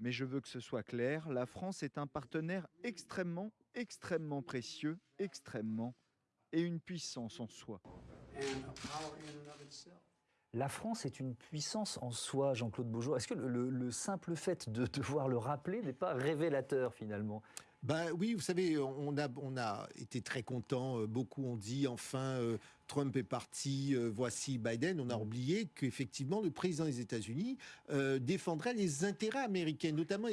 Mais je veux que ce soit clair, la France est un partenaire extrêmement, extrêmement précieux, extrêmement, et une puissance en soi. La France est une puissance en soi, Jean-Claude Beaujour. Est-ce que le, le simple fait de devoir le rappeler n'est pas révélateur finalement? Ben oui, vous savez, on a, on a été très contents. Euh, beaucoup ont dit enfin euh, Trump est parti, euh, voici Biden. On a oublié qu'effectivement le président des États-Unis défendrait les intérêts américains, notamment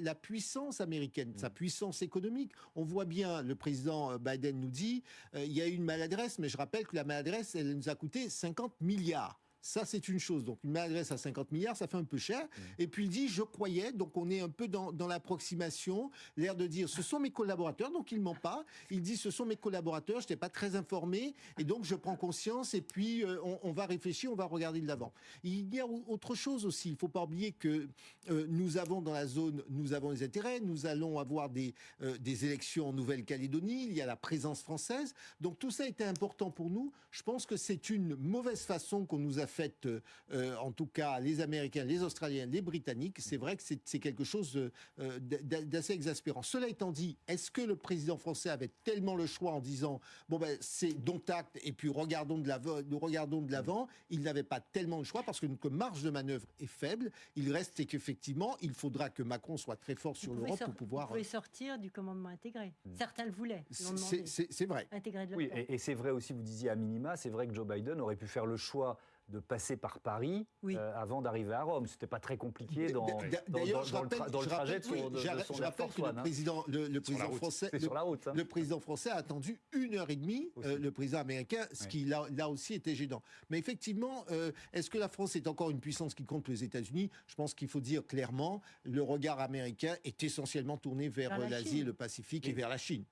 la, puissance américaine, sa puissance économique. On voit bien, le président Biden nous dit, il y a eu une maladresse, mais je rappelle que la maladresse, elle nous a coûté 50 milliards. Ça, c'est une chose. Donc, une maladresse à 50 milliards, ça fait un peu cher. Mmh. Et puis, il dit, je croyais, donc on est un peu dans, l'approximation, l'air de dire, ce sont mes collaborateurs, donc il ment pas. Il dit, ce sont mes collaborateurs, je n'étais pas très informé, et donc je prends conscience, et puis euh, on, va réfléchir, on va regarder de l'avant. Il y a autre chose aussi, il ne faut pas oublier que euh, nous avons dans la zone, nous avons des intérêts, nous allons avoir des, euh, des élections en Nouvelle-Calédonie, il y a la présence française, donc tout ça était important pour nous. Je pense que c'est une mauvaise façon qu'on nous a fait fait, euh, en tout cas les Américains, les Australiens, les Britanniques, c'est vrai que c'est quelque chose euh, d'assez exaspérant. Cela étant dit, est-ce que le président français avait tellement le choix en disant bon ben c'est dont acte et puis regardons de l'avant, nous regardons de l'avant Il n'avait pas tellement le choix parce que notre marge de manœuvre est faible. Il reste qu'effectivement, il faudra que Macron soit très fort sur l'Europe pour pouvoir. Vous pouvez sortir du commandement intégré. Mm. Certains le voulaient. C'est vrai. Intégré de oui, et, et c'est vrai aussi. Vous disiez à minima, c'est vrai que Joe Biden aurait pu faire le choix de passer par Paris euh, avant d'arriver à Rome. C'était pas très compliqué dans, dans, dans, le, trajet de son, je rappelle que le président, le, président français, hein. le, président français a attendu une heure et demie euh, le président américain, ce qui là, là, aussi était gênant. Mais effectivement, euh, est-ce que la France est encore une puissance qui compte les États-Unis? Je pense qu'il faut dire clairement, le regard américain est essentiellement tourné vers l'Asie, le Pacifique et vers la Chine.